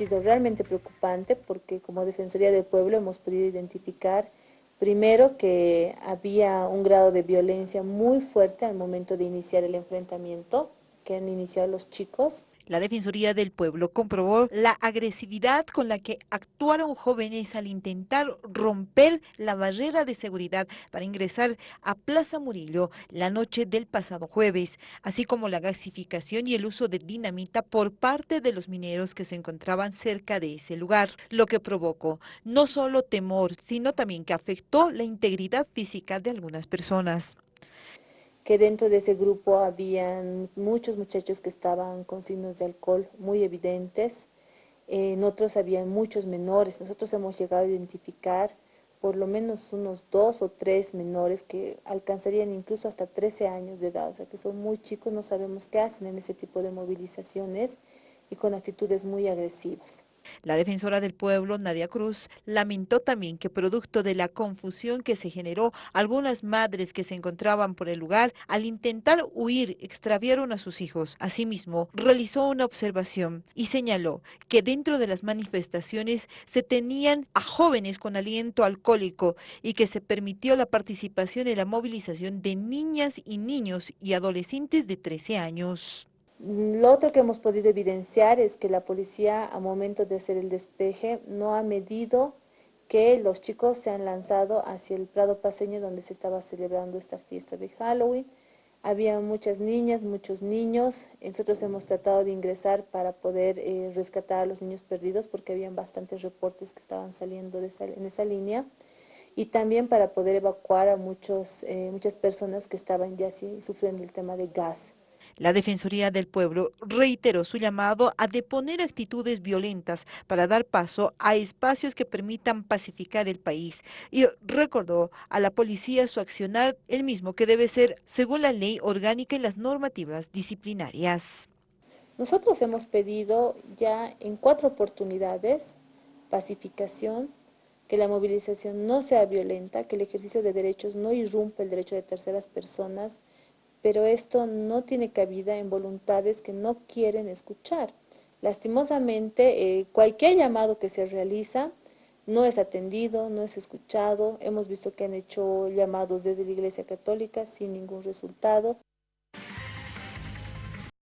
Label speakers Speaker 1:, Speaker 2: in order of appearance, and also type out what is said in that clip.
Speaker 1: sido realmente preocupante porque como Defensoría del Pueblo hemos podido identificar primero que había un grado de violencia muy fuerte al momento de iniciar el enfrentamiento que han iniciado los chicos.
Speaker 2: La Defensoría del Pueblo comprobó la agresividad con la que actuaron jóvenes al intentar romper la barrera de seguridad para ingresar a Plaza Murillo la noche del pasado jueves, así como la gasificación y el uso de dinamita por parte de los mineros que se encontraban cerca de ese lugar, lo que provocó no solo temor, sino también que afectó la integridad física de algunas personas
Speaker 1: que dentro de ese grupo habían muchos muchachos que estaban con signos de alcohol muy evidentes, en otros habían muchos menores, nosotros hemos llegado a identificar por lo menos unos dos o tres menores que alcanzarían incluso hasta 13 años de edad, o sea que son muy chicos, no sabemos qué hacen en ese tipo de movilizaciones y con actitudes muy agresivas.
Speaker 2: La defensora del pueblo, Nadia Cruz, lamentó también que producto de la confusión que se generó, algunas madres que se encontraban por el lugar, al intentar huir, extraviaron a sus hijos. Asimismo, realizó una observación y señaló que dentro de las manifestaciones se tenían a jóvenes con aliento alcohólico y que se permitió la participación en la movilización de niñas y niños y adolescentes de 13 años.
Speaker 1: Lo otro que hemos podido evidenciar es que la policía a momento de hacer el despeje no ha medido que los chicos se han lanzado hacia el Prado Paseño donde se estaba celebrando esta fiesta de Halloween. Había muchas niñas, muchos niños. Nosotros hemos tratado de ingresar para poder eh, rescatar a los niños perdidos porque habían bastantes reportes que estaban saliendo en esa línea. Y también para poder evacuar a muchos, eh, muchas personas que estaban ya sufriendo el tema de gas.
Speaker 2: La Defensoría del Pueblo reiteró su llamado a deponer actitudes violentas para dar paso a espacios que permitan pacificar el país y recordó a la policía su accionar el mismo que debe ser según la ley orgánica y las normativas disciplinarias.
Speaker 1: Nosotros hemos pedido ya en cuatro oportunidades pacificación, que la movilización no sea violenta, que el ejercicio de derechos no irrumpe el derecho de terceras personas, pero esto no tiene cabida en voluntades que no quieren escuchar. Lastimosamente, eh, cualquier llamado que se realiza no es atendido, no es escuchado. Hemos visto que han hecho llamados desde la Iglesia Católica sin ningún resultado.